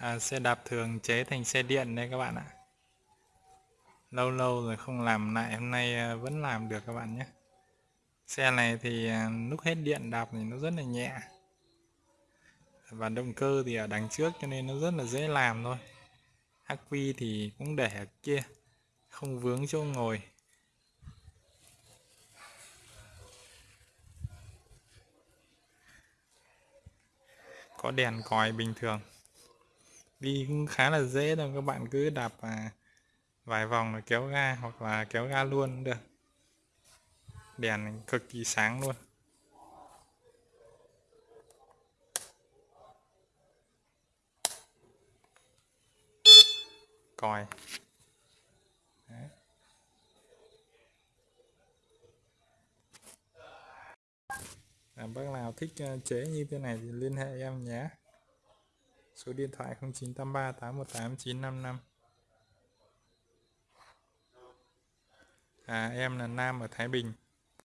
à, xe đạp thường chế thành xe điện đây các bạn ạ. Lâu lâu rồi không làm lại hôm nay à, vẫn làm được các bạn nhé. Xe này thì à, lúc hết điện đạp thì nó rất là nhẹ. Và động cơ thì ở đằng trước cho nên nó rất là dễ làm thôi. Ác quy thì cũng để ở kia không vướng chỗ ngồi. Có đèn còi bình thường đi cũng khá là dễ thôi các bạn cứ đạp à, vài vòng rồi kéo ga hoặc là kéo ga luôn cũng được. Đèn cực kỳ sáng luôn. Còi. Đấy. À, bác nào thích à, chế như thế này thì liên hệ em nhé số điện thoại 0983 818 955 à, em là Nam ở Thái Bình.